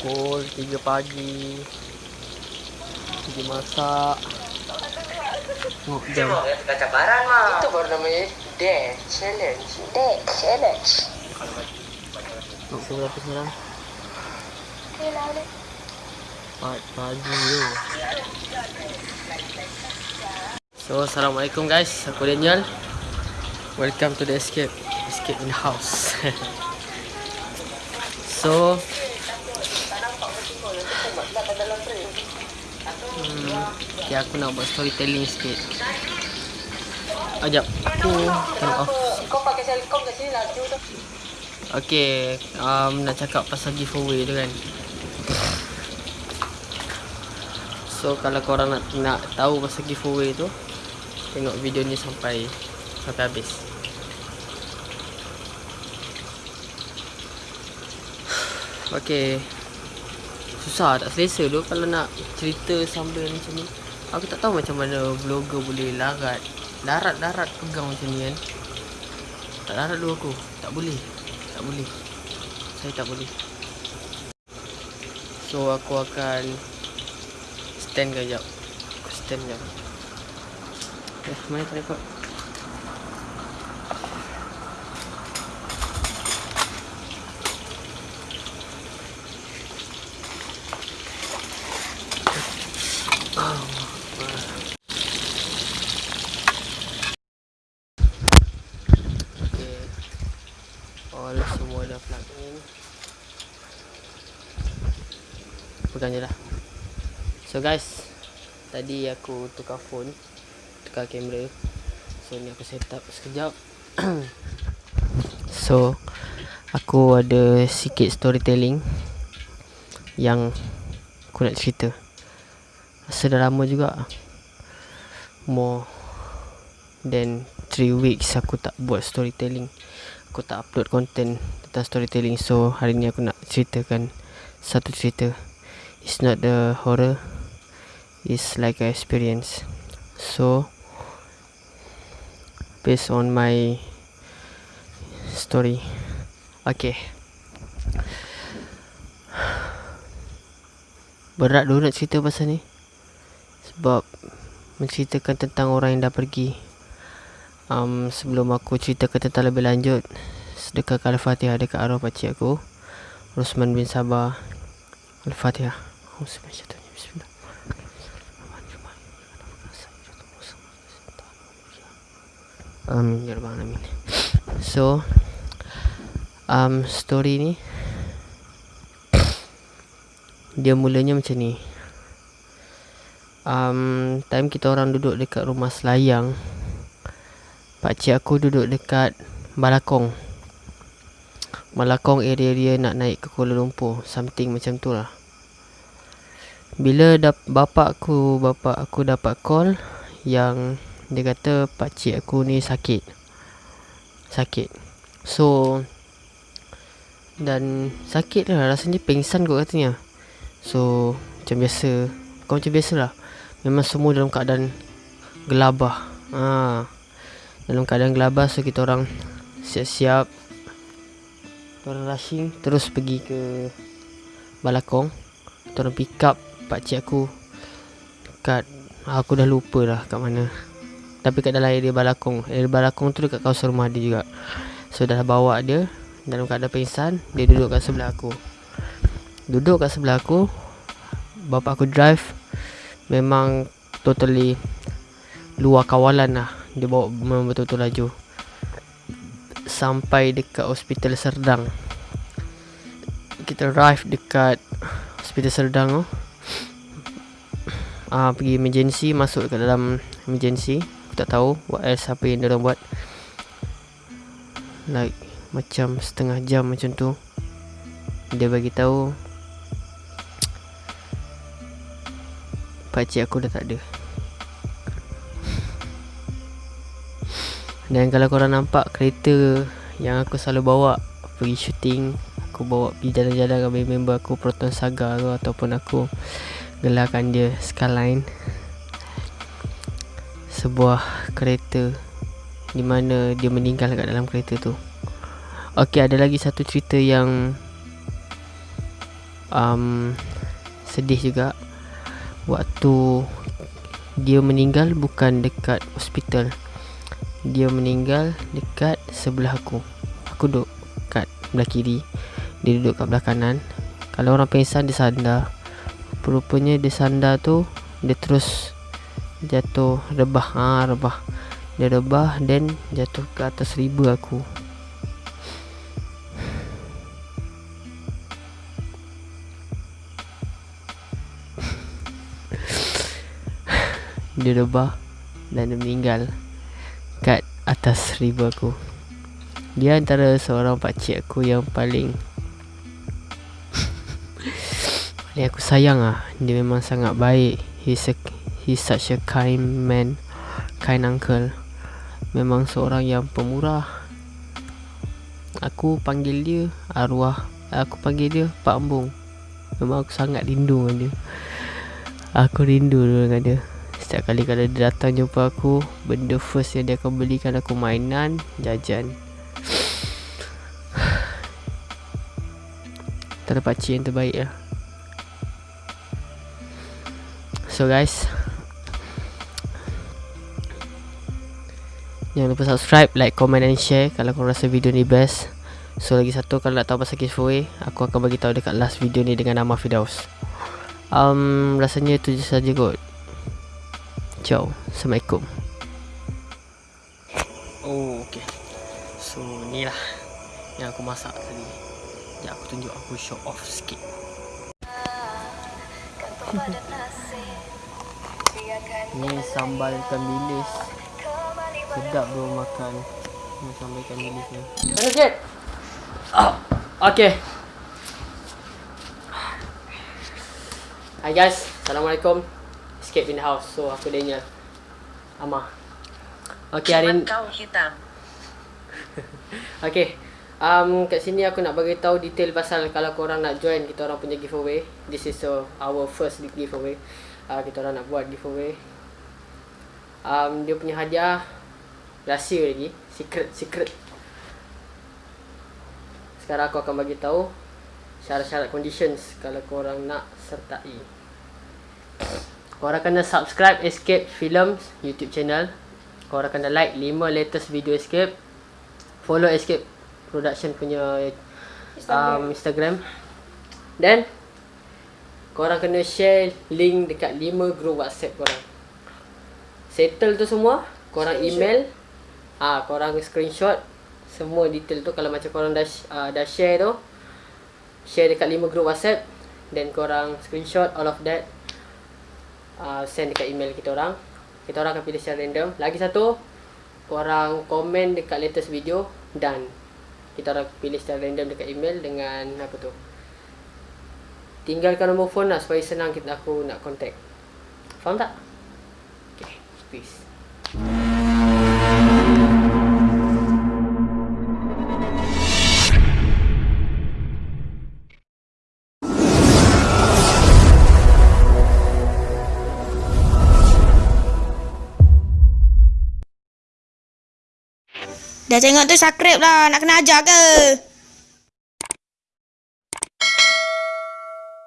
Pukul 3 pagi. Pergi masak. Tengok jam. Cuma kata cabaran mah. Itu baru namanya Dare Challenge. Dare Challenge. Tengok pukul berapa sekarang. 4 pagi tu. So Assalamualaikum guys. Aku Daniel. Welcome to the escape. Escape in the house. So hmm, Okay aku nak buat storytelling sikit. Ajap Aku turn off. Kau pakai sel kau kat sini laju tu. Okay, um, nak cakap pasal giveaway tu kan. So kalau korang nak nak tahu pasal giveaway tu Tengok video ni sampai sampai habis. Okay Susah. Tak selesa tu kalau nak cerita sambil macam ni Aku tak tahu macam mana vlogger boleh larat Darat-darat pegang macam ni kan. Tak darat dulu aku. Tak boleh. Tak boleh. Saya tak boleh. So aku akan Stand kejap. Aku stand kejap. Eh mana tripod Okay All semua dah plug in. Pegang je lah. So guys Tadi aku tukar phone Tukar kamera. So ni aku set up sekejap. So Aku ada sikit storytelling Yang Aku nak cerita. Rasa dah lama juga. More Then 3 weeks aku tak buat storytelling Aku tak upload content Tentang storytelling. So hari ni aku nak ceritakan Satu cerita. It's not the horror. It's like an experience. So Based on my Story. Okay. Berat dulu nak cerita pasal ni. Sebab Menceritakan tentang orang yang dah pergi um, Sebelum aku ceritakan tentang lebih lanjut Sedekahkan Al-Fatihah dekat arwah pakcik aku Rosman bin Sabah Al-Fatihah Bismillah Amin ya rabbal alamin. So um story ni dia mulanya macam ni. Um time kita orang duduk dekat rumah selayang pak cik aku duduk dekat Balakong. Balakong area-area nak naik ke Kuala Lumpur, something macam tu lah. Bila dap bapak aku bapak aku dapat call yang dia kata pak cik aku ni sakit. Sakit. So dan sakit lah rasanya pengsan kot katanya. So macam biasa, bukan macam biasa lah. Memang semua dalam keadaan gelabah. Ha. Dalam keadaan gelabah so kita orang siap-siap orang rushing terus pergi ke Balakong. Kita orang pick up pak cik aku kat aku dah lupa lah kat mana. Tapi kat dalam area Balakong. Area Balakong tu dekat kawasan rumah dia juga. So dah bawa dia dalam keadaan pingsan, dia duduk kat sebelah aku. Duduk kat sebelah aku. Bapak aku drive memang totally luar kawalan lah. Dia bawa memang betul-betul laju. Sampai dekat hospital Serdang. Kita drive dekat hospital Serdang tu. Uh, pergi emergency masuk ke dalam emergency. Aku tak tahu what else apa yang dia buat. Like macam setengah jam macam tu. Dia bagi tahu Pakcik aku dah tak ada Dan kalau korang nampak kereta yang aku selalu bawa pergi syuting Aku bawa pergi jalan-jalan dengan member aku Proton Saga tu Ataupun aku gelarkan dia Skyline. Sebuah kereta Di mana dia meninggal kat dalam kereta tu. Okey ada lagi satu cerita yang um, sedih juga. Waktu dia meninggal bukan dekat hospital dia meninggal dekat sebelah aku. Aku duduk kat belah kiri. Dia duduk kat belah kanan. Kalau orang pingsan dia sandar. Rupanya dia sandar tu dia terus jatuh rebah. Ha rebah. Dia rebah dan jatuh ke atas riba aku. Dia rebah dan dia meninggal atas riba aku. Dia antara seorang pakcik aku yang paling paling aku sayang ah. Dia memang sangat baik. He's a, he's such a kind man kind uncle. Memang seorang yang pemurah. Aku panggil dia arwah aku panggil dia Pak Ambung. Memang aku sangat rindu dengan dia. Aku rindu dengan dia Setiap kali kalau dia datang jumpa aku Benda first yang dia akan belikan aku mainan Jajan. Tak ada pakcik yang terbaik lah. So guys. Jangan lupa subscribe, like, comment and share Kalau korang rasa video ni best. So lagi satu kalau nak tahu pasal giveaway Aku akan bagi tahu dekat last video ni dengan nama Fidaus um, Rasanya itu je saja kot Ciao. Assalamualaikum. Oh, okay. So, ni lah yang aku masak tadi. Sekejap aku tunjuk aku show off sikit. ni sambal ikan bilis. Sedap bro makan. Ni sambal ikan bilis ni. Mana sikit? Oh, okay. Hi guys, Assalamualaikum escape in the house. So aku Daniel. Ama. Okay hari ni. Kau hitam. okay. Um, kat sini aku nak bagi tahu detail pasal kalau korang nak join kita orang punya giveaway. This is uh, our first giveaway. Uh, kita orang nak buat giveaway. Um, dia punya hadiah rahsia lagi, secret secret. Sekarang aku akan bagi tahu syarat-syarat conditions kalau korang nak sertai. Korang kena subscribe Escape Films YouTube channel. Korang kena like 5 latest video Escape. Follow Escape Production punya um, Instagram. Then korang kena share link dekat 5 group WhatsApp korang. Settle tu semua, korang email. Ah, ha, korang screenshot semua detail tu kalau macam korang dah uh, dah share tu. Share dekat 5 group WhatsApp. Then korang screenshot all of that uh, send dekat email kita orang. Kita orang akan pilih secara random. Lagi satu, korang komen dekat latest video dan kita orang pilih secara random dekat email dengan apa tu. Tinggalkan nombor phone lah supaya senang kita aku nak contact. Faham tak? Okay, peace. Dah tengok tu subscribe lah. Nak kena ajar ke?